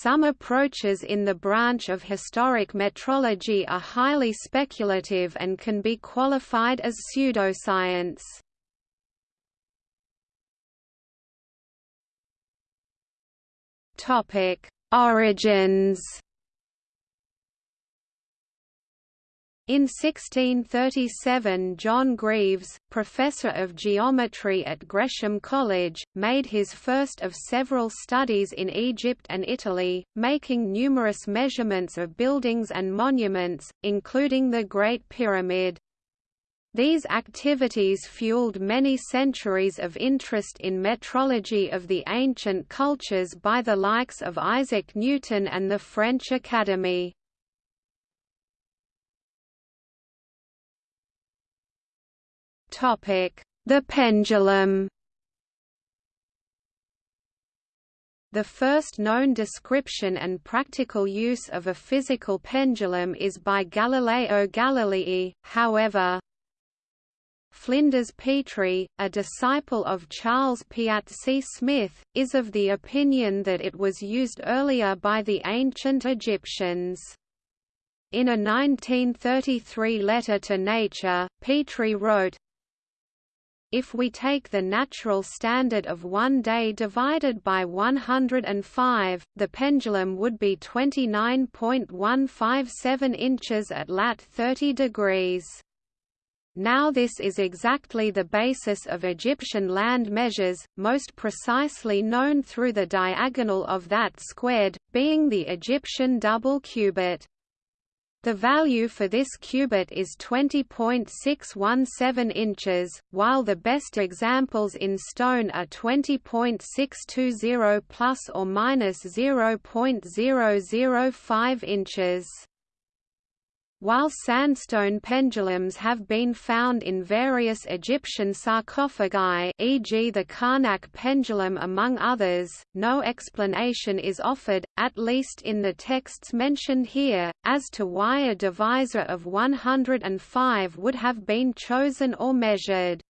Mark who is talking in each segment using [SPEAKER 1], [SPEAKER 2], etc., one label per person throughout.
[SPEAKER 1] Some approaches in the branch of historic metrology are highly speculative and can be qualified as pseudoscience. Origins In 1637 John Greaves, professor of geometry at Gresham College, made his first of several studies in Egypt and Italy, making numerous measurements of buildings and monuments, including the Great Pyramid. These activities fueled many centuries of interest in metrology of the ancient cultures by the likes of Isaac Newton and the French Academy. The pendulum The first known description and practical use of a physical pendulum is by Galileo Galilei, however, Flinders Petrie, a disciple of Charles Piazzi Smyth, is of the opinion that it was used earlier by the ancient Egyptians. In a 1933 letter to Nature, Petrie wrote, if we take the natural standard of one day divided by 105, the pendulum would be 29.157 inches at lat 30 degrees. Now this is exactly the basis of Egyptian land measures, most precisely known through the diagonal of that squared, being the Egyptian double cubit. The value for this cubit is 20.617 inches, while the best examples in stone are 20.620 plus or minus 0.005 inches. While sandstone pendulums have been found in various Egyptian sarcophagi e.g. the Karnak pendulum among others, no explanation is offered, at least in the texts mentioned here, as to why a divisor of 105 would have been chosen or measured.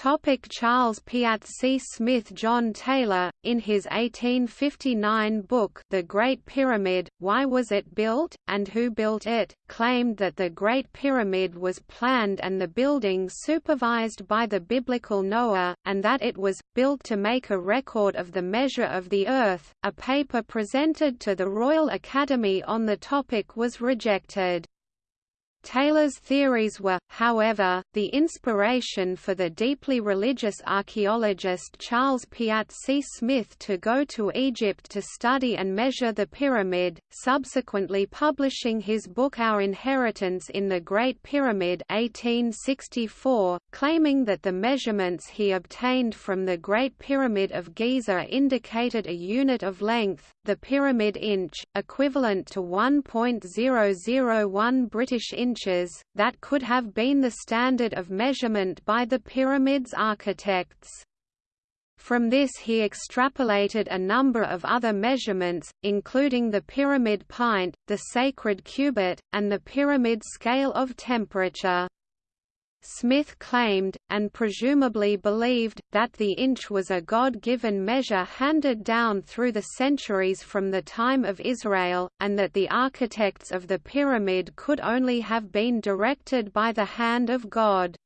[SPEAKER 1] Topic Charles Piazzi Smyth John Taylor, in his 1859 book The Great Pyramid, Why Was It Built, and Who Built It, claimed that the Great Pyramid was planned and the building supervised by the biblical Noah, and that it was, built to make a record of the measure of the earth. A paper presented to the Royal Academy on the topic was rejected. Taylor's theories were, however, the inspiration for the deeply religious archaeologist Charles Piazzi Smyth to go to Egypt to study and measure the pyramid, subsequently publishing his book Our Inheritance in the Great Pyramid 1864, claiming that the measurements he obtained from the Great Pyramid of Giza indicated a unit of length, the pyramid inch, equivalent to 1.001 British inch inches, that could have been the standard of measurement by the pyramid's architects. From this he extrapolated a number of other measurements, including the pyramid pint, the sacred cubit, and the pyramid scale of temperature. Smyth claimed, and presumably believed, that the inch was a God-given measure handed down through the centuries from the time of Israel, and that the architects of the pyramid could only have been directed by the hand of God.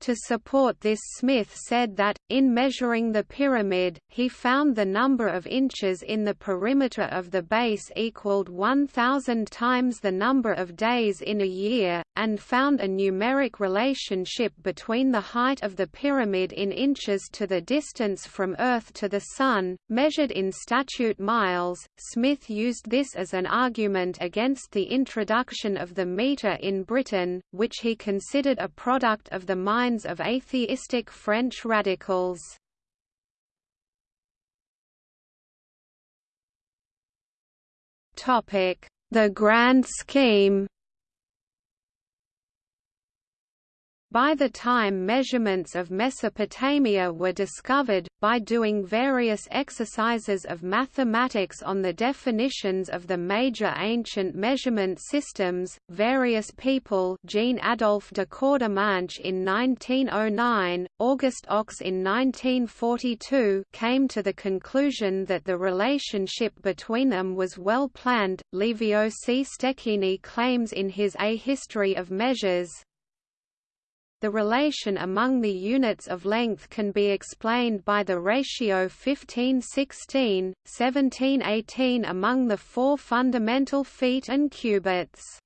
[SPEAKER 1] To support this Smyth said that, in measuring the pyramid, he found the number of inches in the perimeter of the base equaled 1,000 times the number of days in a year, and found a numeric relationship between the height of the pyramid in inches to the distance from Earth to the Sun, measured in statute miles. Smyth used this as an argument against the introduction of the meter in Britain, which he considered a product of the mind minds of atheistic French radicals. The Grand Scheme By the time measurements of Mesopotamia were discovered, by doing various exercises of mathematics on the definitions of the major ancient measurement systems, various people Jean Adolphe de Courtemanche in 1909, August Ox in 1942 came to the conclusion that the relationship between them was well planned. Livio C. Stecchini claims in his A History of Measures, the relation among the units of length can be explained by the ratio 15-16, 17-18 among the four fundamental feet and cubits.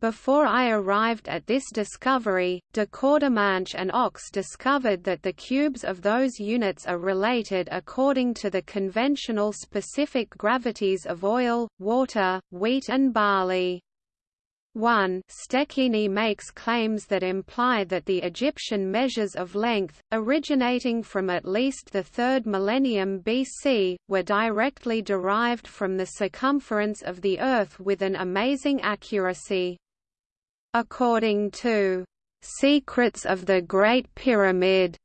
[SPEAKER 1] Before I arrived at this discovery, de Courtemanche and Ochs discovered that the cubes of those units are related according to the conventional specific gravities of oil, water, wheat and barley. 1 Stecchini makes claims that imply that the Egyptian measures of length, originating from at least the 3rd millennium BC, were directly derived from the circumference of the Earth with an amazing accuracy. According to "'Secrets of the Great Pyramid'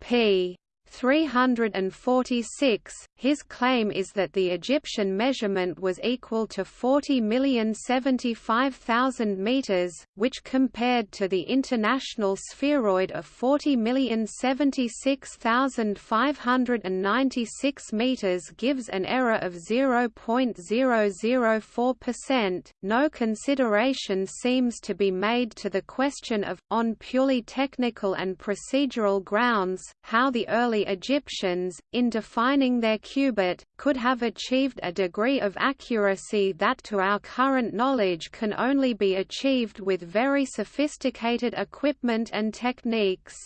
[SPEAKER 1] p. 346, his claim is that the Egyptian measurement was equal to 40,075,000 meters, which compared to the international spheroid of 40,076,596 meters gives an error of 0.004%. No consideration seems to be made to the question of, on purely technical and procedural grounds, how the early Egyptians, in defining their cubit, could have achieved a degree of accuracy that to our current knowledge can only be achieved with very sophisticated equipment and techniques.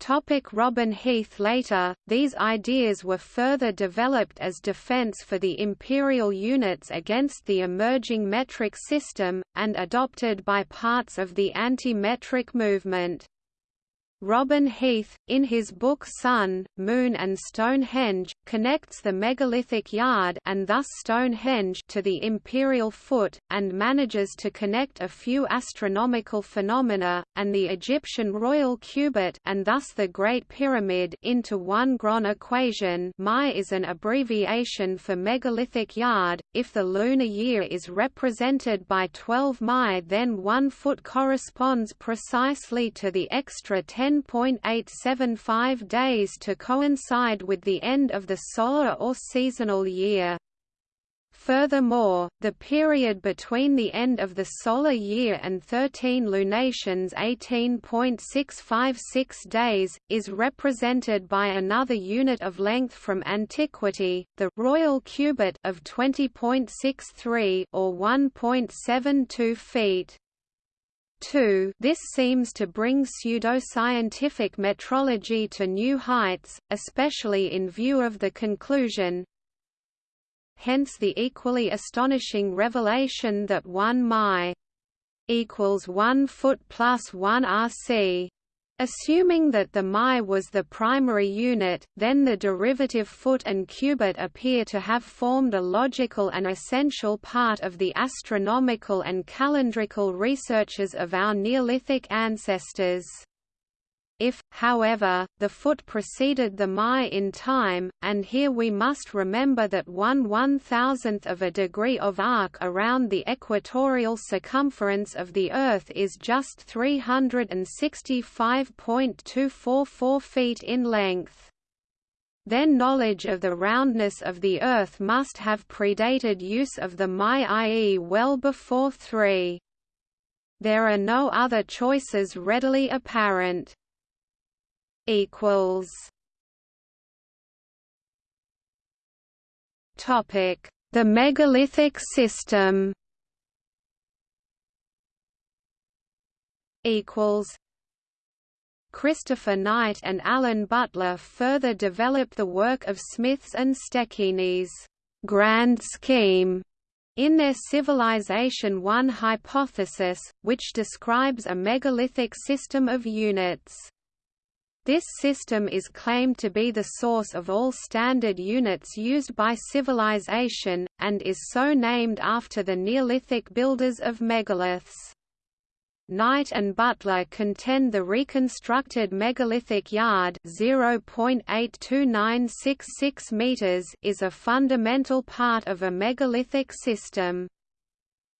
[SPEAKER 1] Topic Robin Heath Later, these ideas were further developed as defense for the imperial units against the emerging metric system, and adopted by parts of the anti-metric movement. Robin Heath, in his book Sun, Moon and Stonehenge, connects the megalithic yard and thus Stonehenge to the imperial foot, and manages to connect a few astronomical phenomena, and the Egyptian royal cubit and thus the Great Pyramid into one Gron equation MY is an abbreviation for megalithic yard. If the lunar year is represented by 12 MY then one foot corresponds precisely to the extra 10 10.875 days to coincide with the end of the solar or seasonal year. Furthermore, the period between the end of the solar year and 13 lunations 18.656 days, is represented by another unit of length from antiquity, the royal cubit of 20.63 or 1.72 feet. 2 This seems to bring pseudoscientific metrology to new heights, especially in view of the conclusion. Hence the equally astonishing revelation that 1 MY equals 1 foot plus 1 rc Assuming that the MY was the primary unit, then the derivative foot and cubit appear to have formed a logical and essential part of the astronomical and calendrical researches of our Neolithic ancestors. If, however, the foot preceded the MY in time, and here we must remember that one one-thousandth of a degree of arc around the equatorial circumference of the Earth is just 365.244 feet in length. Then knowledge of the roundness of the Earth must have predated use of the MY i.e. well before 3. There are no other choices readily apparent equals Topic: The megalithic system. Equals. Christopher Knight and Alan Butler further develop the work of Smyth's and Stecchini's grand scheme in their Civilization I hypothesis, which describes a megalithic system of units. This system is claimed to be the source of all standard units used by civilization, and is so named after the Neolithic builders of megaliths. Knight and Butler contend the reconstructed megalithic yard (0.82966 meters) is a fundamental part of a megalithic system.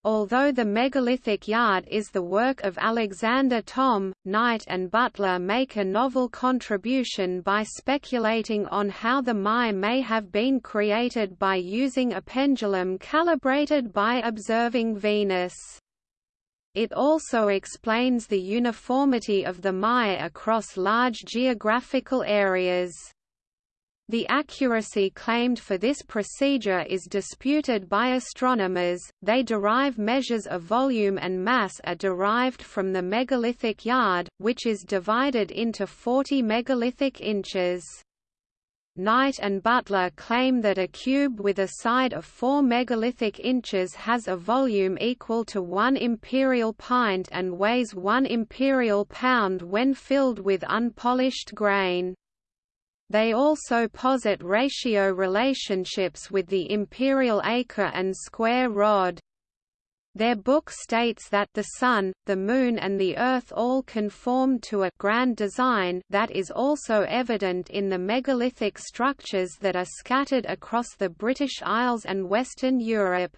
[SPEAKER 1] Although the megalithic yard is the work of Alexander Thom, Knight and Butler make a novel contribution by speculating on how the MY may have been created by using a pendulum calibrated by observing Venus. It also explains the uniformity of the MY across large geographical areas. The accuracy claimed for this procedure is disputed by astronomers. They derive measures of volume and mass are derived from the megalithic yard, which is divided into 40 megalithic inches. Knight and Butler claim that a cube with a side of 4 megalithic inches has a volume equal to 1 imperial pint and weighs 1 imperial pound when filled with unpolished grain. They also posit ratio relationships with the imperial acre and square rod. Their book states that the Sun, the Moon and the Earth all conform to a grand design that is also evident in the megalithic structures that are scattered across the British Isles and Western Europe.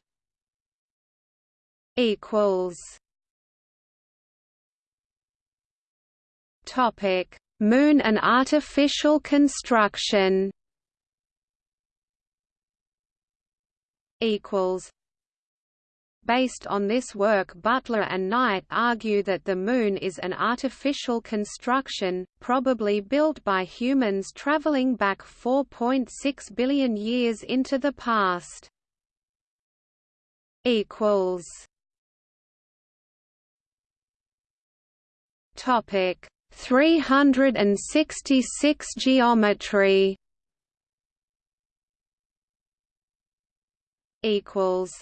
[SPEAKER 1] Topic Moon and artificial construction. Equals. Based on this work Butler and Knight argue that the Moon is an artificial construction, probably built by humans traveling back 4.6 billion years into the past. Topic 366 geometry equals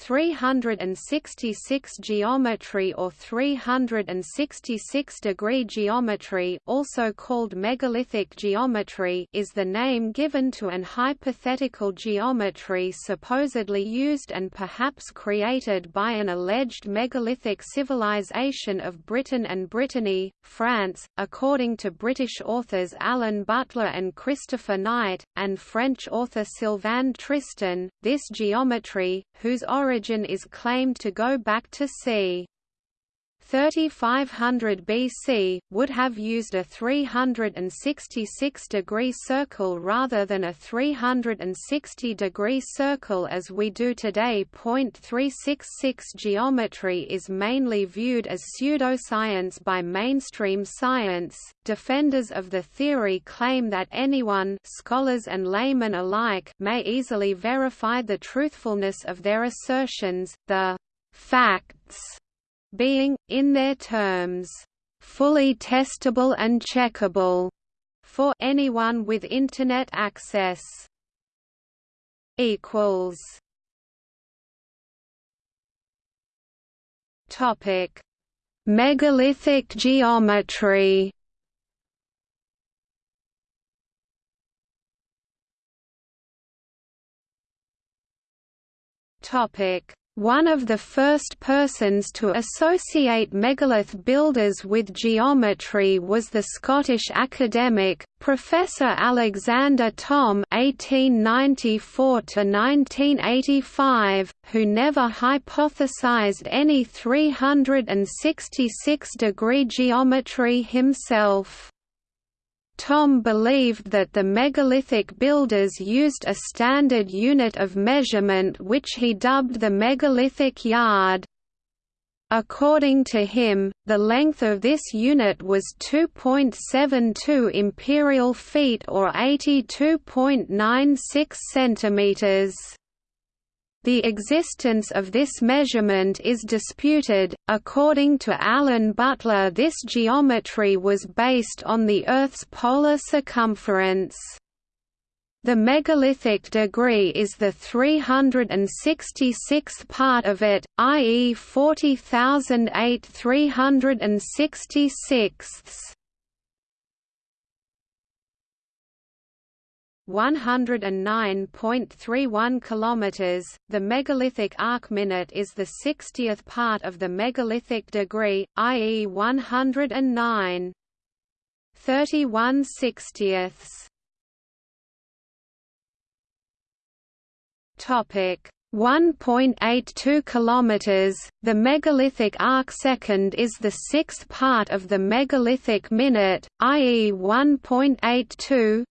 [SPEAKER 1] 366 geometry or 366 degree geometry also called megalithic geometry is the name given to an hypothetical geometry supposedly used and perhaps created by an alleged megalithic civilization of Britain and Brittany, France, according to British authors Alan Butler and Christopher Knight, and French author Sylvain Tristan. This geometry, whose origin origin is claimed to go back to c. 3500 BC, would have used a 366-degree circle rather than a 360-degree circle as we do today. 366 geometry is mainly viewed as pseudoscience by mainstream science. Defenders of the theory claim that anyone scholars and laymen alike may easily verify the truthfulness of their assertions. The facts being, in their terms, fully testable and checkable for anyone with Internet access. Equals. Topic: Megalithic geometry. Topic: one of the first persons to associate megalith builders with geometry was the Scottish academic, Professor Alexander Thom (1894–1985), who never hypothesized any 366-degree geometry himself. Thom believed that the megalithic builders used a standard unit of measurement which he dubbed the megalithic yard. According to him, the length of this unit was 2.72 imperial feet or 82.96 centimeters. The existence of this measurement is disputed. According to Alan Butler, this geometry was based on the Earth's polar circumference. The megalithic degree is the 366th part of it, i.e. 40,008 366ths. 109.31 kilometers. The megalithic arc minute is the 60th part of the megalithic degree, i.e. 109. 31 60ths. Topic 1.82 kilometers. The megalithic arc second is the sixth part of the megalithic minute, i.e. 1.82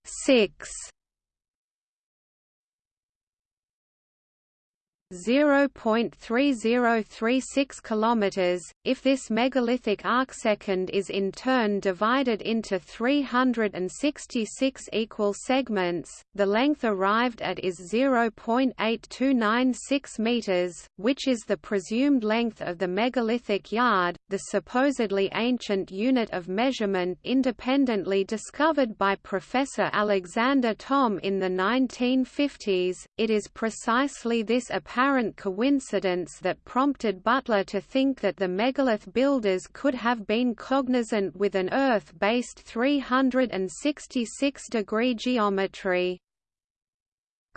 [SPEAKER 1] 0.3036 kilometers if this megalithic arcsecond is in turn divided into 366 equal segments the length arrived at is 0.8296 meters which is the presumed length of the megalithic yard the supposedly ancient unit of measurement independently discovered by professor Alexander Thom in the 1950s it is precisely this apparent apparent coincidence that prompted Butler to think that the megalith builders could have been cognizant with an Earth-based 366-degree geometry.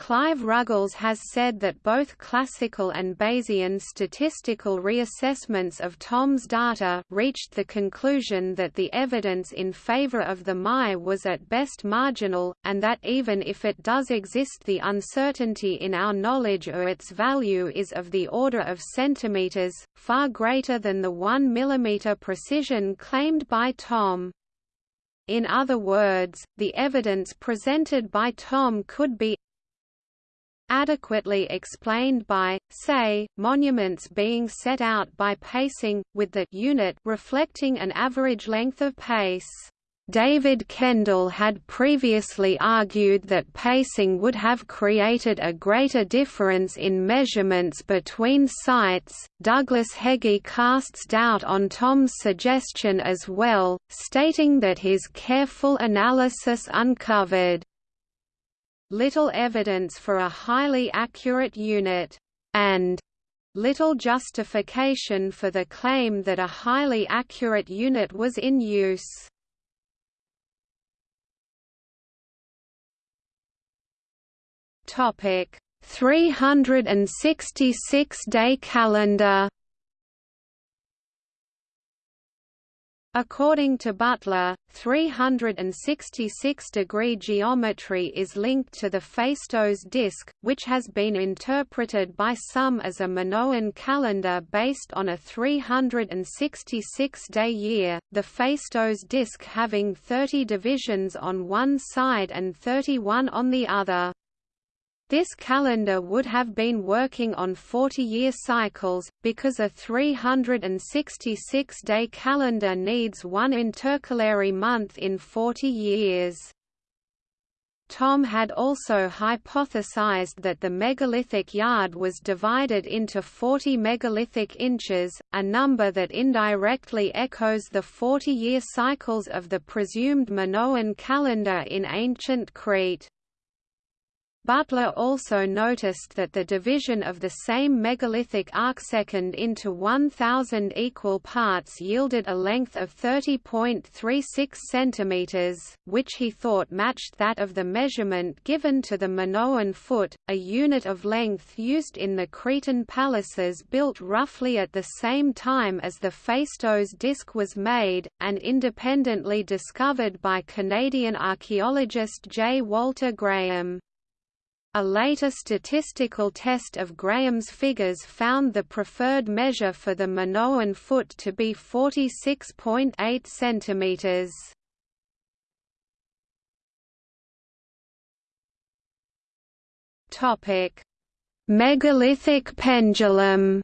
[SPEAKER 1] Clive Ruggles has said that both classical and Bayesian statistical reassessments of Thom's data reached the conclusion that the evidence in favor of the MY was at best marginal, and that even if it does exist the uncertainty in our knowledge or its value is of the order of centimeters, far greater than the 1 mm precision claimed by Thom. In other words, the evidence presented by Tom could be adequately explained by, say, monuments being set out by pacing, with the unit reflecting an average length of pace. David Kendall had previously argued that pacing would have created a greater difference in measurements between sites. Douglas Heggie casts doubt on Thom's suggestion as well, stating that his careful analysis uncovered little evidence for a highly accurate unit, and little justification for the claim that a highly accurate unit was in use. Topic 366 day calendar According to Butler, 366-degree geometry is linked to the Phaistos disk, which has been interpreted by some as a Minoan calendar based on a 366-day year, the Phaistos disk having 30 divisions on one side and 31 on the other. This calendar would have been working on 40-year cycles, because a 366-day calendar needs one intercalary month in 40 years. Thom had also hypothesized that the megalithic yard was divided into 40 megalithic inches, a number that indirectly echoes the 40-year cycles of the presumed Minoan calendar in ancient Crete. Butler also noticed that the division of the same megalithic arcsecond into 1,000 equal parts yielded a length of 30.36 cm, which he thought matched that of the measurement given to the Minoan foot, a unit of length used in the Cretan palaces built roughly at the same time as the Phaistos disk was made, and independently discovered by Canadian archaeologist J. Walter Graham. A later statistical test of Graham's figures found the preferred measure for the Minoan foot to be 46.8 cm. Topic: Megalithic pendulum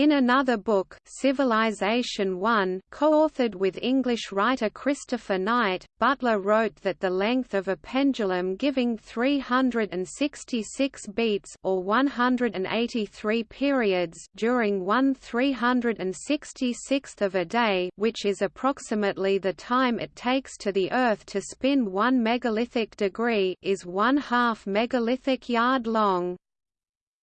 [SPEAKER 1] In another book, Civilization 1, co-authored with English writer Christopher Knight, Butler wrote that the length of a pendulum giving 366 beats or 183 periods during one 366th of a day, which is approximately the time it takes to the Earth to spin one megalithic degree, is one half megalithic yard long.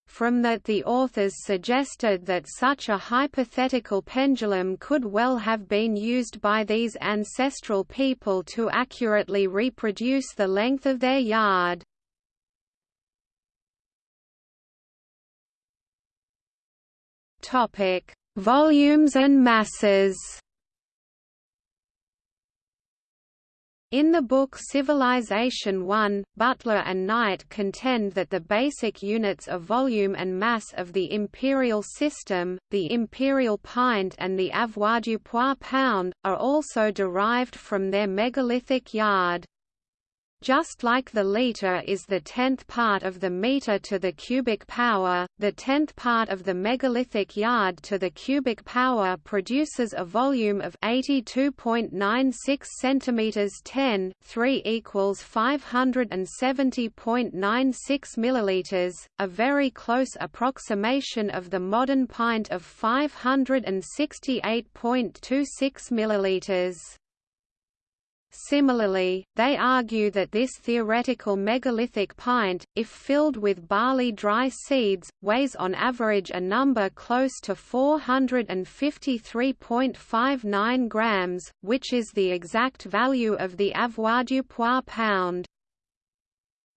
[SPEAKER 1] From that the authors suggested that such a hypothetical pendulum could well have been used by these ancestral people to accurately reproduce the length of their yard. Volumes and masses. In the book Civilization I, Butler and Knight contend that the basic units of volume and mass of the imperial system, the imperial pint and the avoirdupois pound, are also derived from their megalithic yard. Just like the liter is the tenth part of the meter to the cubic power, the tenth part of the megalithic yard to the cubic power produces a volume of 82.96 cm 10 3 equals 570.96 milliliters, a very close approximation of the modern pint of 568.26 milliliters. Similarly, they argue that this theoretical megalithic pint, if filled with barley dry seeds, weighs on average a number close to 453.59 grams, which is the exact value of the avoirdupois pound.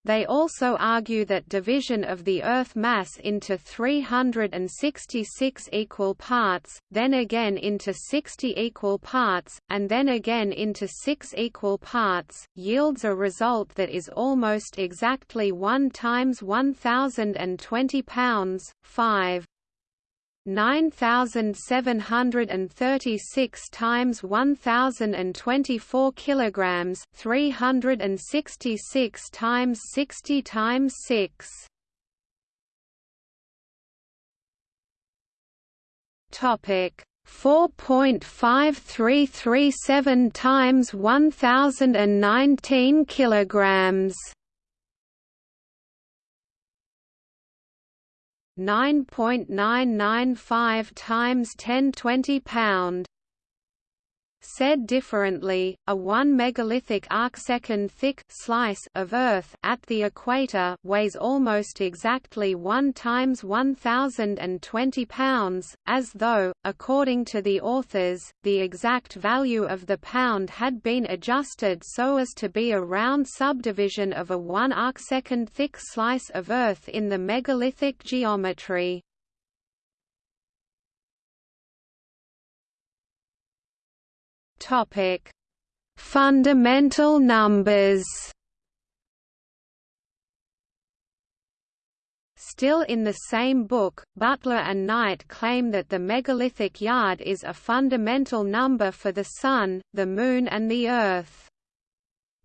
[SPEAKER 1] They also argue that division of the Earth mass into 366 equal parts, then again into 60 equal parts, and then again into 6 equal parts, yields a result that is almost exactly 1 times 1020 pounds, 5. 9736 times 1024 kilograms 366 times 60 times 6 topic 4.5337 times 1019 kilograms 9.995 times 1020 pound Said differently, a 1 megalithic arcsecond thick slice of Earth at the equator weighs almost exactly 1 times 1020 pounds, as though, according to the authors, the exact value of the pound had been adjusted so as to be a round subdivision of a 1 arcsecond thick slice of Earth in the megalithic geometry. Topic: Fundamental numbers. Still in the same book, Butler and Knight claim that the megalithic yard is a fundamental number for the Sun, the Moon and the Earth.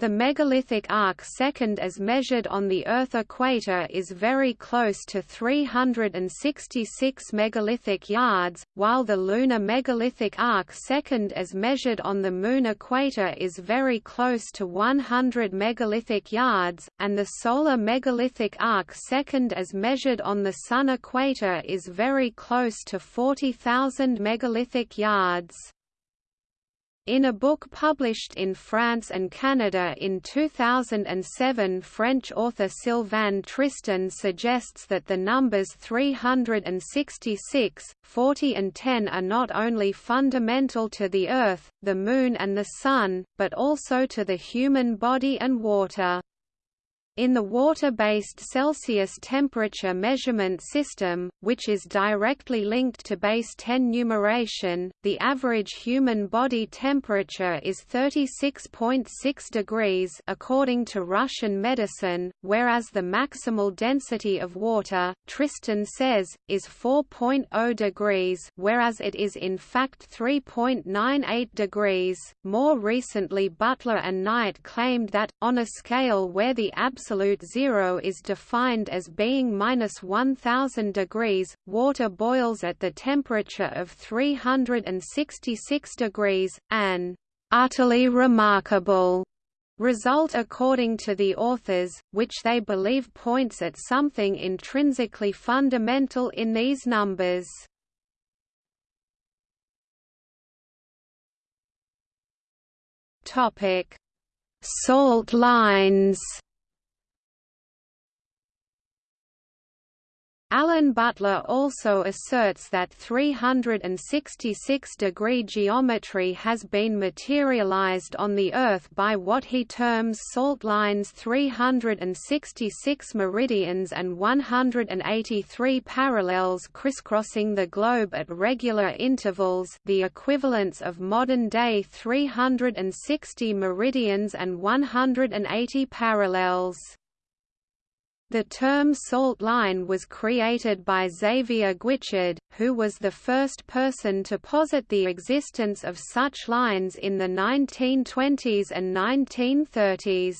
[SPEAKER 1] The megalithic arc second as measured on the Earth equator is very close to 366 megalithic yards, while the lunar megalithic arc second as measured on the Moon equator is very close to 100 megalithic yards, and the solar megalithic arc second as measured on the Sun equator is very close to 40,000 megalithic yards. In a book published in France and Canada in 2007 French author Sylvain Tristan suggests that the numbers 366, 40 and 10 are not only fundamental to the Earth, the Moon and the Sun, but also to the human body and water. In the water-based Celsius temperature measurement system, which is directly linked to base 10 numeration, the average human body temperature is 36.6 degrees according to Russian medicine, whereas the maximal density of water, Tristan says, is 4.0 degrees whereas it is in fact 3.98 degrees. More recently Butler and Knight claimed that, on a scale where the absolute absolute zero is defined as being minus 1000 degrees, water boils at the temperature of 366 degrees, an utterly remarkable result according to the authors, which they believe points at something intrinsically fundamental in these numbers. Topic: Salt lines. Alan Butler also asserts that 366-degree geometry has been materialized on the Earth by what he terms salt lines 366 meridians and 183 parallels crisscrossing the globe at regular intervals the equivalents of modern-day 360 meridians and 180 parallels. The term salt line was created by Xavier Guichard, who was the first person to posit the existence of such lines in the 1920s and 1930s.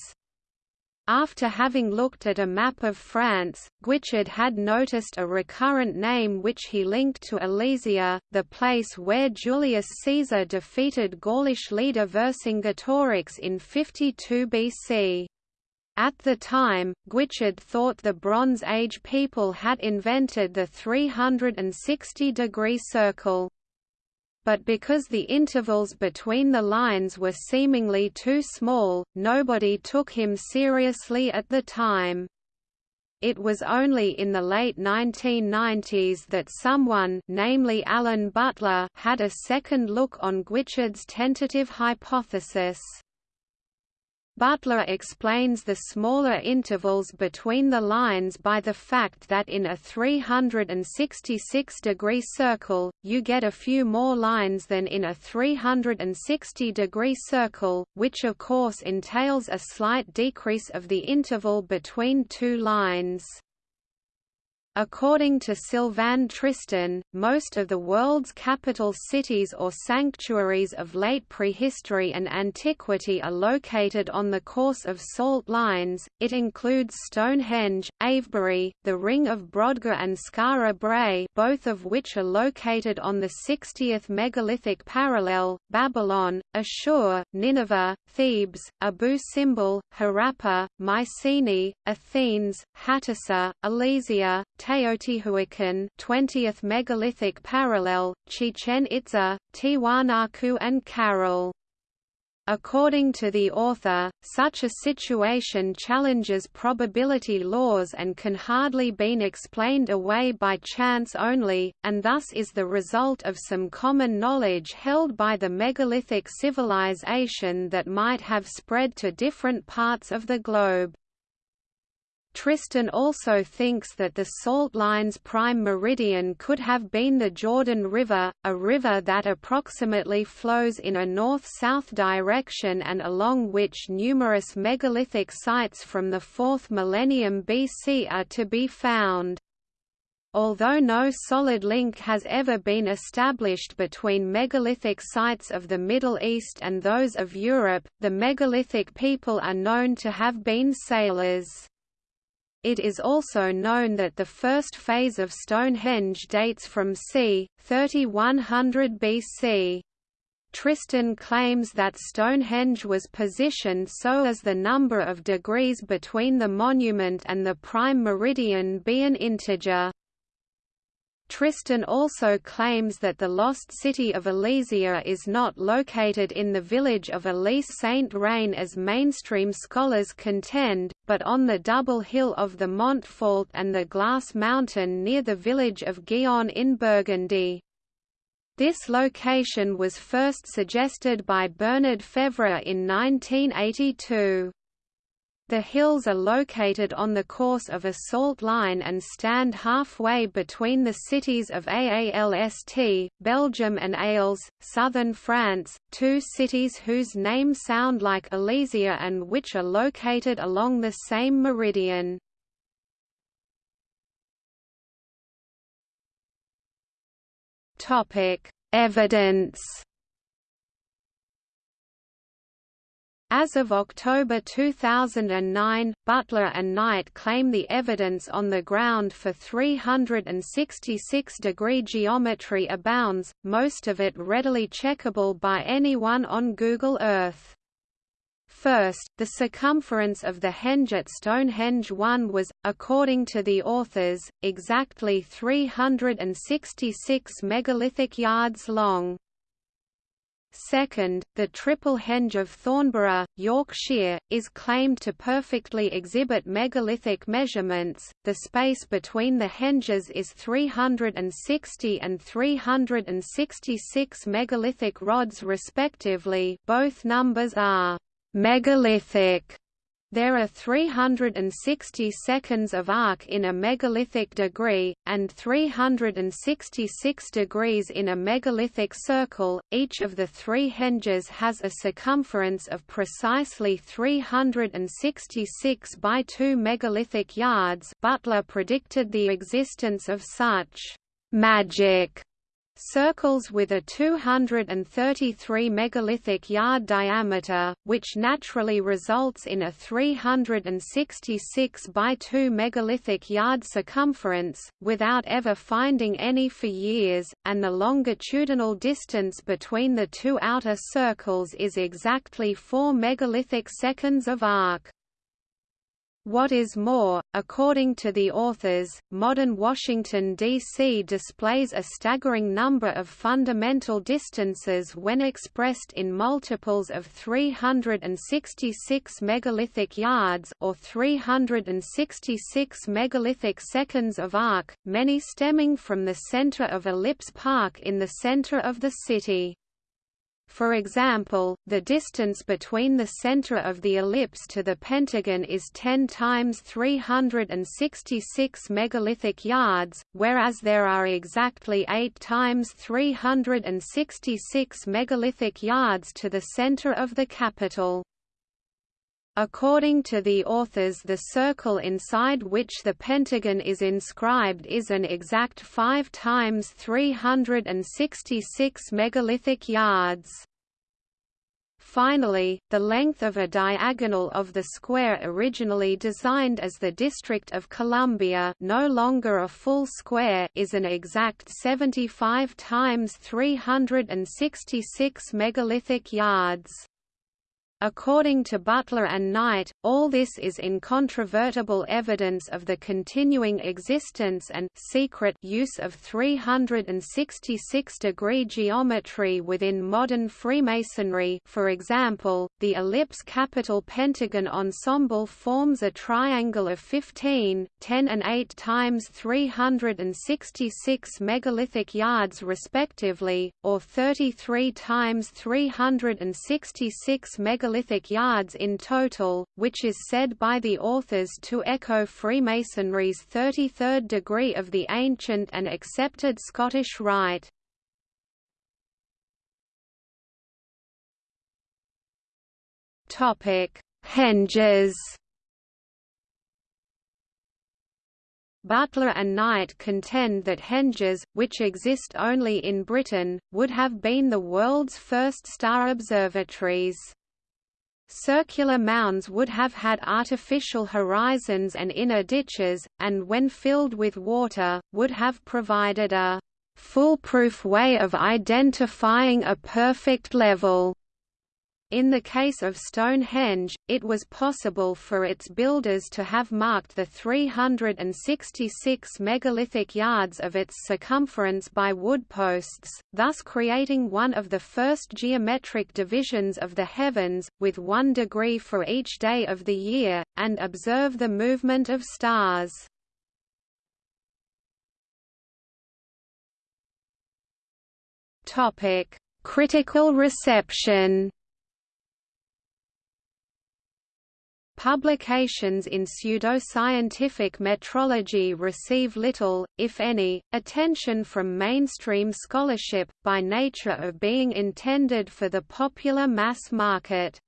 [SPEAKER 1] After having looked at a map of France, Guichard had noticed a recurrent name which he linked to Alesia, the place where Julius Caesar defeated Gaulish leader Vercingetorix in 52 BC. At the time, Guichard thought the Bronze Age people had invented the 360-degree circle. But because the intervals between the lines were seemingly too small, nobody took him seriously at the time. It was only in the late 1990s that someone namely Alan Butler had a second look on Guichard's tentative hypothesis. Butler explains the smaller intervals between the lines by the fact that in a 366-degree circle, you get a few more lines than in a 360-degree circle, which of course entails a slight decrease of the interval between two lines. According to Sylvain Tristan, most of the world's capital cities or sanctuaries of late prehistory and antiquity are located on the course of salt lines. It includes Stonehenge, Avebury, the Ring of Brodgar and Skara Brae, both of which are located on the 60th megalithic parallel, Babylon, Ashur, Nineveh, Thebes, Abu Simbel, Harappa, Mycenae, Athens, Hattusa, Alesia, Teotihuacan 20th megalithic parallel, Chichen Itza, Tiwanaku and Caral. According to the author, such a situation challenges probability laws and can hardly be explained away by chance only, and thus is the result of some common knowledge held by the megalithic civilization that might have spread to different parts of the globe. Tristan also thinks that the salt line's prime meridian could have been the Jordan River, a river that approximately flows in a north-south direction and along which numerous megalithic sites from the 4th millennium BC are to be found. Although no solid link has ever been established between megalithic sites of the Middle East and those of Europe, the megalithic people are known to have been sailors. It is also known that the first phase of Stonehenge dates from c. 3100 BC. Tristan claims that Stonehenge was positioned so as the number of degrees between the monument and the prime meridian be an integer. Tristan also claims that the lost city of Alesia is not located in the village of Alise-Sainte-Reine as mainstream scholars contend, but on the double hill of the Montfort and the Glass Mountain near the village of Guillon in Burgundy. This location was first suggested by Bernard Fevre in 1982. The hills are located on the course of a salt line and stand halfway between the cities of Aalst, Belgium and Ales, southern France, two cities whose names sound like Alesia and which are located along the same meridian. Evidence As of October 2009, Butler and Knight claim the evidence on the ground for 366-degree geometry abounds, most of it readily checkable by anyone on Google Earth. First, the circumference of the henge at Stonehenge 1 was, according to the authors, exactly 366 megalithic yards long. Second, the triple henge of Thornborough, Yorkshire, is claimed to perfectly exhibit megalithic measurements. The space between the henges is 360 and 366 megalithic rods respectively. Both numbers are megalithic there are 360 seconds of arc in a megalithic degree, and 366 degrees in a megalithic circle. Each of the three henges has a circumference of precisely 366 by 2 megalithic yards. Butler predicted the existence of such magic circles with a 233 megalithic yard diameter, which naturally results in a 366 by 2 megalithic yard circumference, without ever finding any for years, and the longitudinal distance between the two outer circles is exactly 4 megalithic seconds of arc. What is more, according to the authors, modern Washington, D.C. displays a staggering number of fundamental distances when expressed in multiples of 366 megalithic yards or 366 megalithic seconds of arc, many stemming from the center of Ellipse Park in the center of the city. For example, the distance between the center of the ellipse to the pentagon is 10 times 366 megalithic yards, whereas there are exactly 8 times 366 megalithic yards to the center of the Capitol. According to the authors the circle inside which the pentagon is inscribed is an exact 5 times 366 megalithic yards. Finally, the length of a diagonal of the square originally designed as the District of Columbia no longer a full square is an exact 75 times 366 megalithic yards. According to Butler and Knight, all this is incontrovertible evidence of the continuing existence and secret use of 366-degree geometry within modern Freemasonry. For example, the ellipse Capitol pentagon ensemble forms a triangle of 15, 10 and 8 times 366 megalithic yards respectively, or 33 times 366 megalithic megalithic yards in total, which is said by the authors to echo Freemasonry's 33rd degree of the ancient and accepted Scottish Rite. Henges Butler and Knight contend that henges, which exist only in Britain, would have been the world's first star observatories. Circular mounds would have had artificial horizons and inner ditches, and when filled with water, would have provided a foolproof way of identifying a perfect level. In the case of Stonehenge, it was possible for its builders to have marked the 366 megalithic yards of its circumference by wood posts, thus creating one of the first geometric divisions of the heavens, with one degree for each day of the year, and observe the movement of stars. Critical reception Publications in pseudoscientific metrology receive little, if any, attention from mainstream scholarship, by nature of being intended for the popular mass market.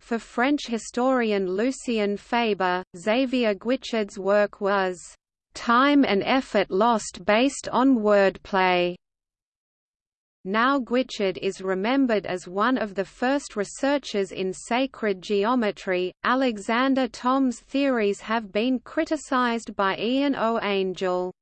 [SPEAKER 1] For French historian Lucien Febvre, Xavier Guichard's work was, "...time and effort lost based on wordplay." Now Guichard is remembered as one of the first researchers in sacred geometry. Alexander Thom's theories have been criticized by Ian O. Angell.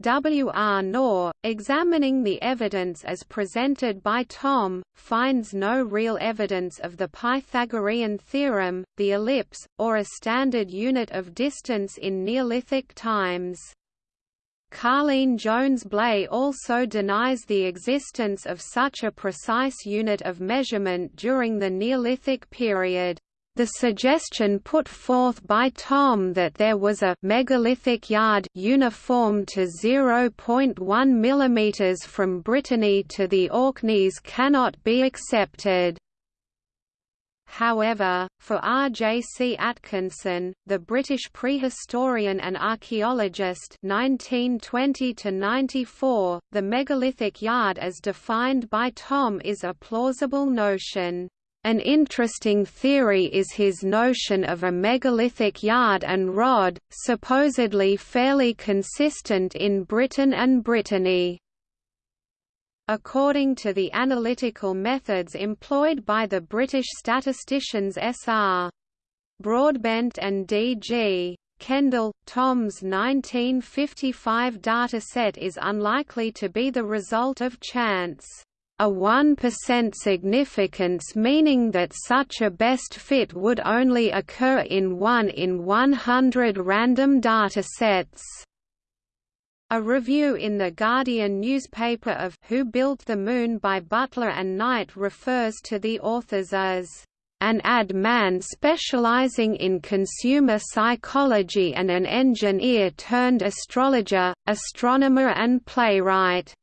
[SPEAKER 1] W. R. Knorr, examining the evidence as presented by Thom, finds no real evidence of the Pythagorean theorem, the ellipse, or a standard unit of distance in Neolithic times. Karlene Jones-Bley also denies the existence of such a precise unit of measurement during the Neolithic period. The suggestion put forth by Thom that there was a megalithic yard uniform to 0.1 mm from Brittany to the Orkneys cannot be accepted. However, for R. J. C. Atkinson, the British prehistorian and archaeologist (1920–94), the megalithic yard as defined by Thom is a plausible notion. An interesting theory is his notion of a megalithic yard and rod, supposedly fairly consistent in Britain and Brittany. According to the analytical methods employed by the British statisticians S.R. Broadbent and D.G. Kendall, Thom's 1955 dataset is unlikely to be the result of chance a 1% significance meaning that such a best fit would only occur in 1 in 100 random datasets. A review in The Guardian newspaper of Who Built the Moon by Butler and Knight refers to the authors as an ad man specializing in consumer psychology and an engineer turned astrologer, astronomer and playwright.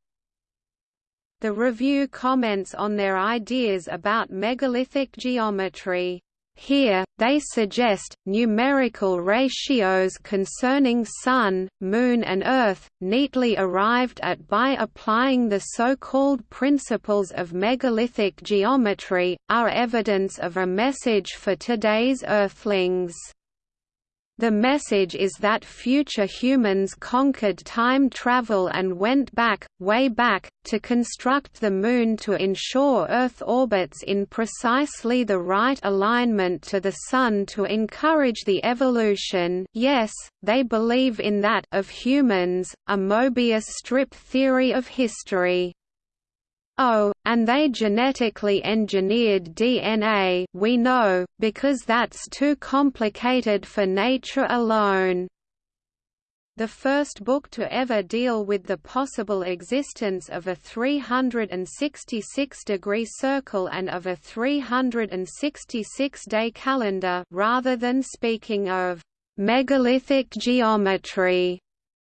[SPEAKER 1] The review comments on their ideas about megalithic geometry. Here, they suggest, numerical ratios concerning Sun, Moon and Earth, neatly arrived at by applying the so-called principles of megalithic geometry, are evidence of a message for today's Earthlings. The message is that future humans conquered time travel and went back, way back, to construct the Moon to ensure Earth orbits in precisely the right alignment to the Sun to encourage the evolution yes, they believe in that of humans, a Mobius strip theory of history. Oh, and they genetically engineered DNA we know, because that's too complicated for nature alone. The first book to ever deal with the possible existence of a 366-degree circle and of a 366-day calendar rather than speaking of «megalithic geometry»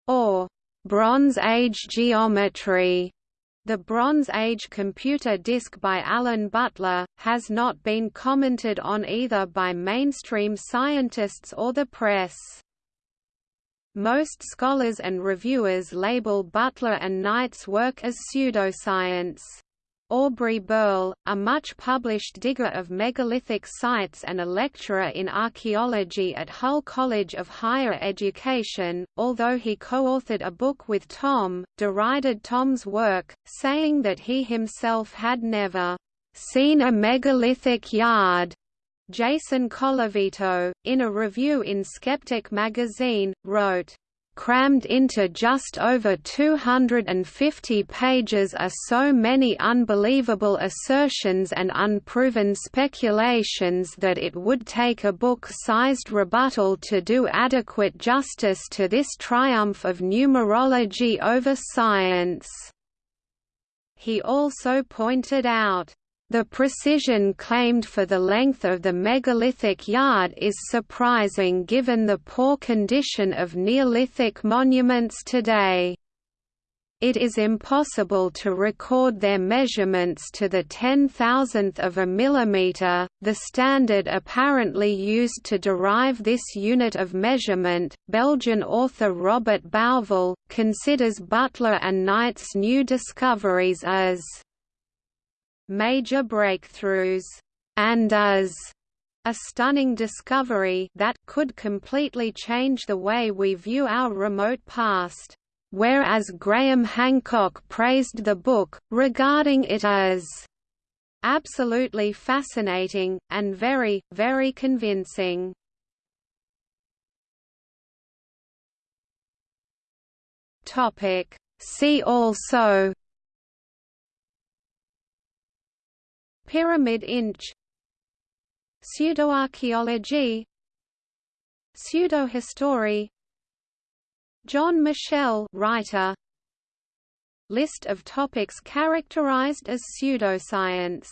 [SPEAKER 1] or «Bronze Age geometry» The Bronze Age computer disk by Alan Butler, has not been commented on either by mainstream scientists or the press. Most scholars and reviewers label Butler and Knight's work as pseudoscience. Aubrey Burl, a much-published digger of megalithic sites and a lecturer in archaeology at Hull College of Higher Education, although he co-authored a book with Thom, derided Thom's work, saying that he himself had never seen a megalithic yard. Jason Colavito, in a review in Skeptic magazine, wrote, Crammed into just over 250 pages are so many unbelievable assertions and unproven speculations that it would take a book-sized rebuttal to do adequate justice to this triumph of numerology over science. He also pointed out, the precision claimed for the length of the megalithic yard is surprising given the poor condition of Neolithic monuments today. It is impossible to record their measurements to the ten-thousandth of a millimeter, the standard apparently used to derive this unit of measurement. Belgian author Robert Bauval considers Butler and Knight's new discoveries as major breakthroughs, and as a stunning discovery that could completely change the way we view our remote past. Whereas Graham Hancock praised the book, regarding it as absolutely fascinating, and very, very convincing. See also Pyramid inch Pseudoarchaeology Pseudohistory John Michell writer. List of topics characterized as pseudoscience